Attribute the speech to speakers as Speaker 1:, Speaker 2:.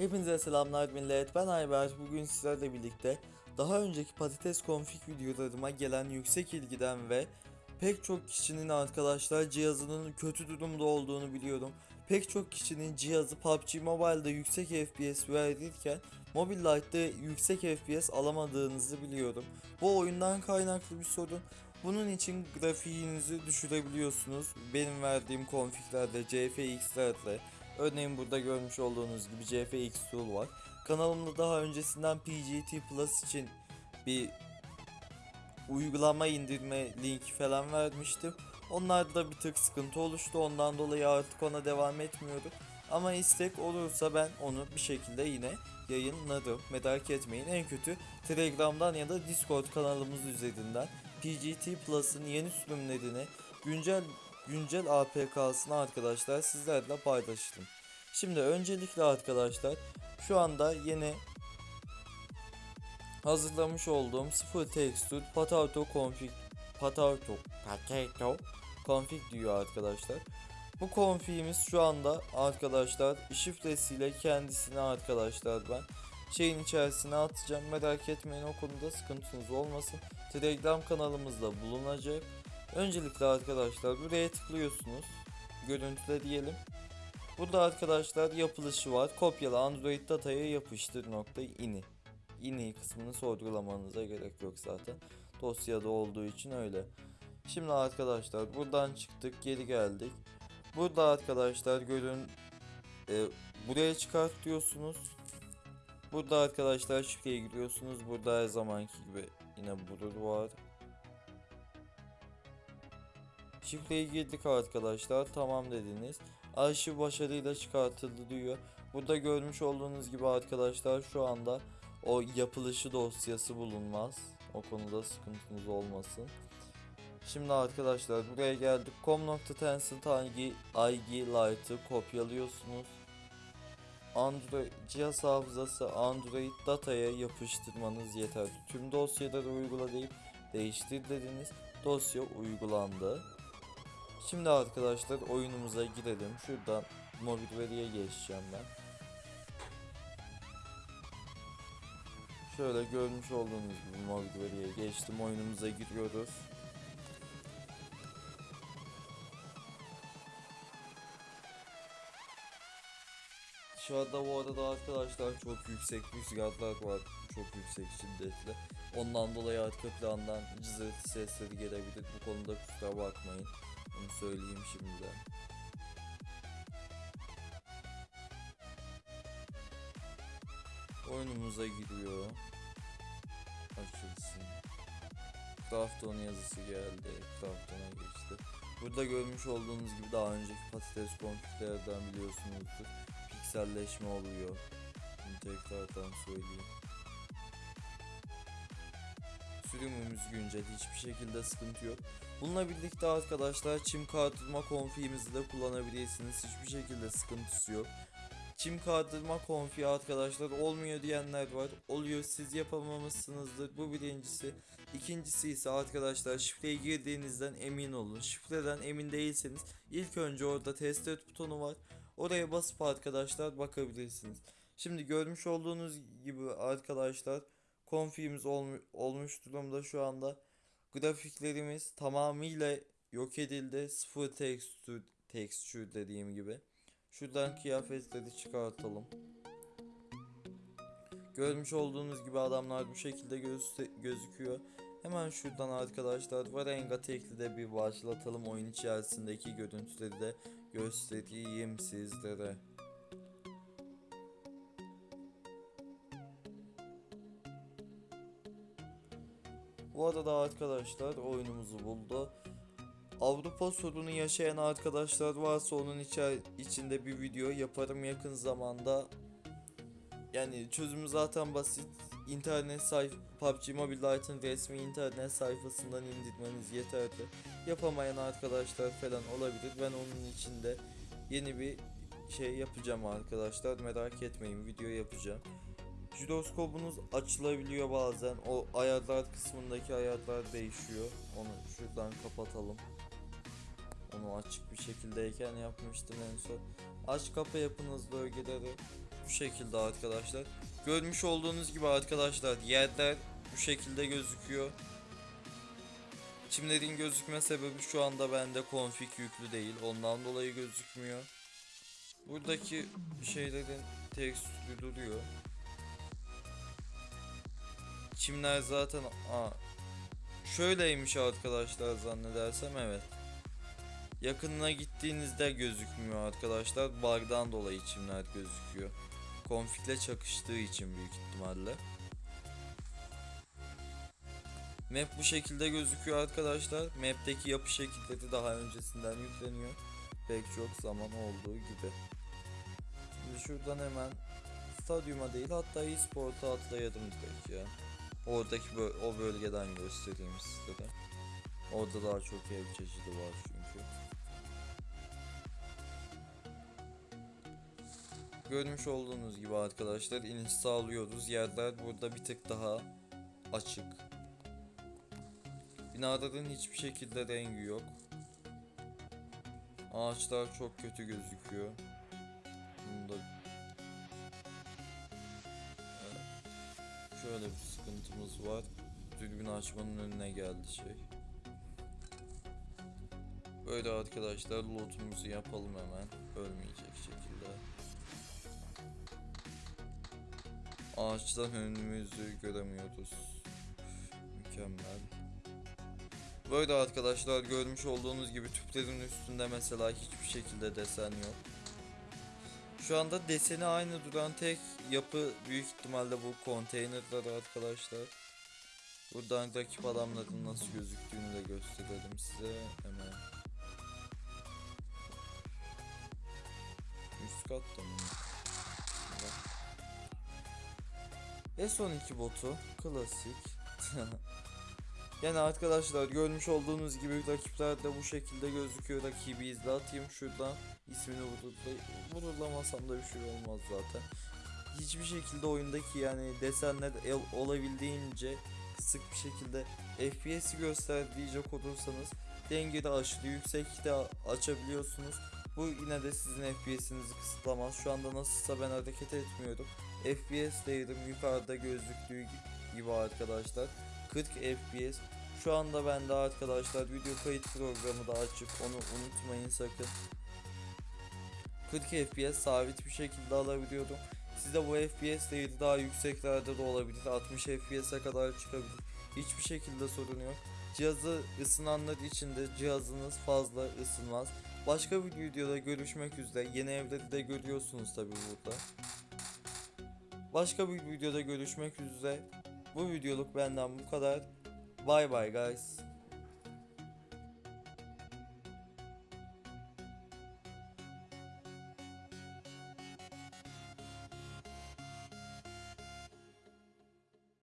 Speaker 1: Hepinize selamlar millet. Ben Ayber. Bugün sizlerle birlikte daha önceki patates config videolarıma gelen yüksek ilgiden ve pek çok kişinin arkadaşlar cihazının kötü durumda olduğunu biliyorum. Pek çok kişinin cihazı PUBG Mobile'da yüksek FPS verirken Mobile Lite'da yüksek FPS alamadığınızı biliyorum. Bu oyundan kaynaklı bir sorun. Bunun için grafiğinizi düşürebiliyorsunuz. Benim verdiğim configlerde, CFX'lerde, Örneğin burada görmüş olduğunuz gibi CFX Tool var. Kanalımda daha öncesinden PGT Plus için bir uygulama indirme linki falan vermiştim. Onlarda bir tık sıkıntı oluştu. Ondan dolayı artık ona devam etmiyorum. Ama istek olursa ben onu bir şekilde yine yayınlarım. Merak etmeyin. En kötü Telegram'dan ya da Discord kanalımız üzerinden PGT Plus'ın yeni sürümlerini güncel güncel APK'sını arkadaşlar sizlerle paylaştım. Şimdi öncelikle arkadaşlar şu anda yeni hazırlamış olduğum sıfır texture potato config potato potato config diyor arkadaşlar. Bu config'imiz şu anda arkadaşlar şifresiyle kendisini arkadaşlar ben şeyin içerisine atacağım. Merak etmeyin o konuda sıkıntınız olmasın. Telegram kanalımızda bulunacak. Öncelikle arkadaşlar buraya tıklıyorsunuz. Görüntüle diyelim. Burada arkadaşlar yapılışı var. Kopyala Android dataya yapıştır nokta ini. ini kısmını sorgulamanıza gerek yok zaten. Dosyada olduğu için öyle. Şimdi arkadaşlar buradan çıktık geri geldik. Burada arkadaşlar görün e, buraya çıkart diyorsunuz. Burada arkadaşlar şifreye giriyorsunuz. Burada her zamanki gibi yine bulur var. Şifreyi girdik arkadaşlar. Tamam dediniz. Arşiv başarıyla çıkartıldı diyor. Burada görmüş olduğunuz gibi arkadaşlar şu anda o yapılışı dosyası bulunmaz. O konuda sıkıntınız olmasın. Şimdi arkadaşlar buraya geldik. com.tencent ig, ig Lite'ı kopyalıyorsunuz. Android cihaz hafızası Android dataya yapıştırmanız yeterli. Tüm dosyaları uygula deyip değiştir dediniz. Dosya uygulandı. Şimdi arkadaşlar oyunumuza girelim. Şuradan mobil veriye geçeceğim ben. Şöyle görmüş olduğunuz gibi mobil veriye geçtim. Oyunumuza giriyoruz. Şu anda bu arada arkadaşlar çok yüksek rüzgarlar var. Çok yüksek şiddetli. Ondan dolayı arka plandan cızırtı sesleri gelebilir. Bu konuda kusura bakmayın. Onu söyleyeyim şimdiden. Oyunumuza giriyor. Açılsın. Crafton yazısı geldi. Crafton'a geçti. Burada görmüş olduğunuz gibi daha önceki patates konfiglerden biliyorsunuzdur. Pikselleşme oluyor. Bunu tekrardan söyleyeyim. Sürümümüz güncel hiçbir şekilde sıkıntı yok. Bununla birlikte arkadaşlar çim kaldırma konfigimizi de kullanabilirsiniz. Hiçbir şekilde sıkıntısı yok. Çim kaldırma konfiği arkadaşlar olmuyor diyenler var. Oluyor siz yapamamışsınızdır. Bu birincisi. İkincisi ise arkadaşlar şifreye girdiğinizden emin olun. Şifreden emin değilseniz ilk önce orada test et butonu var. Oraya basıp arkadaşlar bakabilirsiniz. Şimdi görmüş olduğunuz gibi arkadaşlar konfigimiz olmu- olmuş durumda şu anda. Grafiklerimiz tamamıyla yok edildi. Sıfır texture, texture dediğim gibi. Şuradan kıyafetleri çıkartalım. Görmüş olduğunuz gibi adamlar bu şekilde göz- gözüküyor. Hemen şuradan arkadaşlar Varenga tekli de bir başlatalım. Oyun içerisindeki görüntüleri de göstereyim sizlere. Bu arada arkadaşlar oyunumuzu buldu. Avrupa sorunu yaşayan arkadaşlar varsa onun içer içinde bir video yaparım yakın zamanda. Yani çözümü zaten basit. İnternet sayf PUBG Mobile Lite'ın resmi internet sayfasından indirmeniz yeterli. Yapamayan arkadaşlar falan olabilir. Ben onun içinde yeni bir şey yapacağım arkadaşlar. Merak etmeyin video yapacağım. Jiroskopunuz açılabiliyor bazen. O ayarlar kısmındaki ayarlar değişiyor. Onu şuradan kapatalım. Onu açık bir şekildeyken yapmıştım en son. Aç kapa yapın hızlı ögeleri. bu şekilde arkadaşlar. Görmüş olduğunuz gibi arkadaşlar yerler bu şekilde gözüküyor. Çimlerin gözükme sebebi şu anda bende config yüklü değil. Ondan dolayı gözükmüyor. Buradaki şeylerin tekstürü duruyor. Çimler zaten aa, şöyleymiş arkadaşlar zannedersem evet. Yakınına gittiğinizde gözükmüyor arkadaşlar. Bug'dan dolayı çimler gözüküyor. Konfigle çakıştığı için büyük ihtimalle. Map bu şekilde gözüküyor arkadaşlar. Map'teki yapı şekilleri daha öncesinden yükleniyor. Pek çok zaman olduğu gibi. Şimdi şuradan hemen stadyuma değil hatta e-sport'a atlayalım direkt ya. Oradaki bö- o bölgeden göstereyim sizlere. Orada daha çok ev çeşidi var çünkü. Görmüş olduğunuz gibi arkadaşlar iniş sağlıyoruz. Yerler burada bir tık daha açık. Binaların hiçbir şekilde rengi yok. Ağaçlar çok kötü gözüküyor. Şöyle bir sıkıntımız var. Dürbün açmanın önüne geldi şey. Böyle arkadaşlar lootumuzu yapalım hemen. Ölmeyecek şekilde. Ağaçtan önümüzü göremiyoruz. Mükemmel. Böyle arkadaşlar görmüş olduğunuz gibi tüplerin üstünde mesela hiçbir şekilde desen yok. Şu anda deseni aynı duran tek yapı büyük ihtimalle bu konteynerler arkadaşlar. Buradan rakip adamların nasıl gözüktüğünü de gösterelim size hemen. Üst katta mı? S12 botu klasik. yani arkadaşlar görmüş olduğunuz gibi rakipler de bu şekilde gözüküyor. Rakibi izle atayım şuradan ismini vururla vururlamasam da bir şey olmaz zaten. Hiçbir şekilde oyundaki yani desenler el- olabildiğince kısık bir şekilde FPS'i gösterdiğecek olursanız dengede aşırı yüksekte açabiliyorsunuz. Bu yine de sizin FPS'inizi kısıtlamaz. Şu anda nasılsa ben hareket etmiyorum. FPS değerim yukarıda gözüktüğü gibi arkadaşlar. 40 FPS. Şu anda ben de arkadaşlar video kayıt programı da açık. Onu unutmayın sakın. 40 FPS sabit bir şekilde alabiliyorum. Sizde bu FPS değeri daha yükseklerde de olabilir. 60 FPS'e kadar çıkabilir. Hiçbir şekilde sorun yok. Cihazı ısınanlar için de cihazınız fazla ısınmaz. Başka bir videoda görüşmek üzere. Yeni evleri de görüyorsunuz tabi burada. Başka bir videoda görüşmek üzere. Bu videoluk benden bu kadar. Bye bye guys.